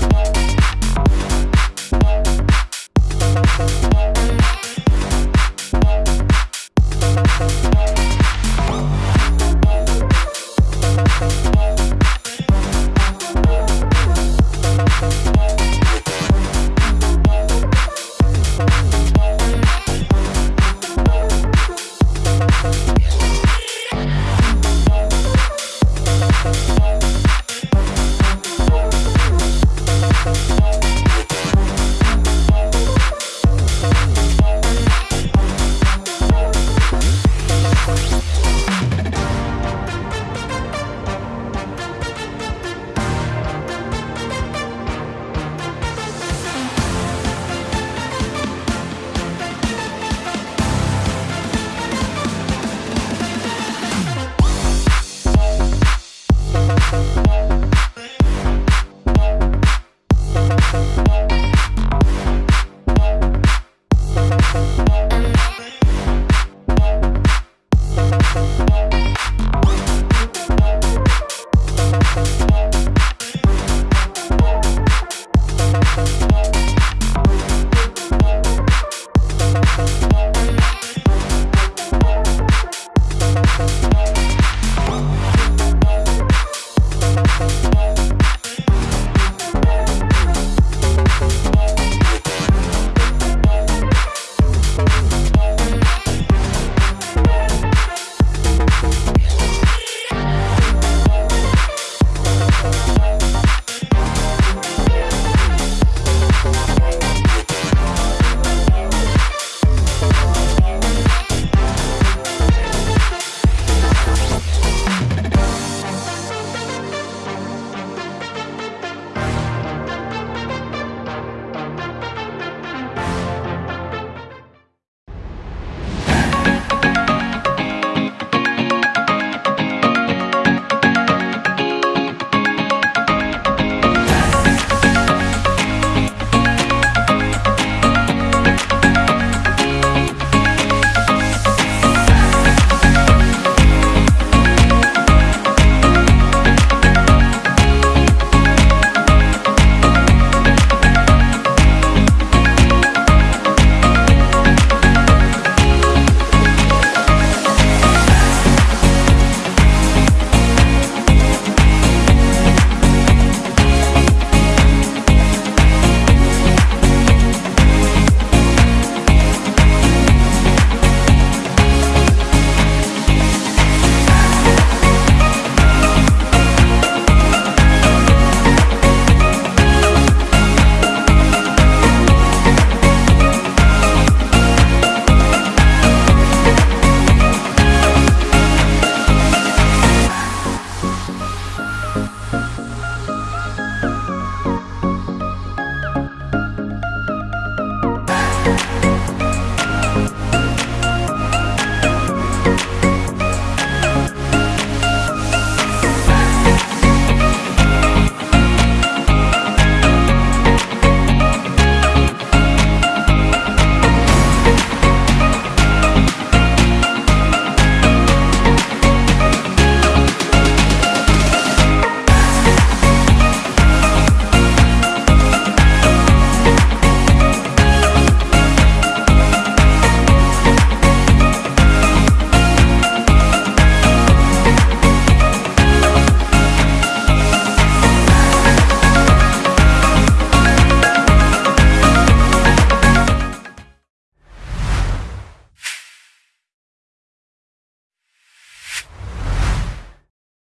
Bye. Bye.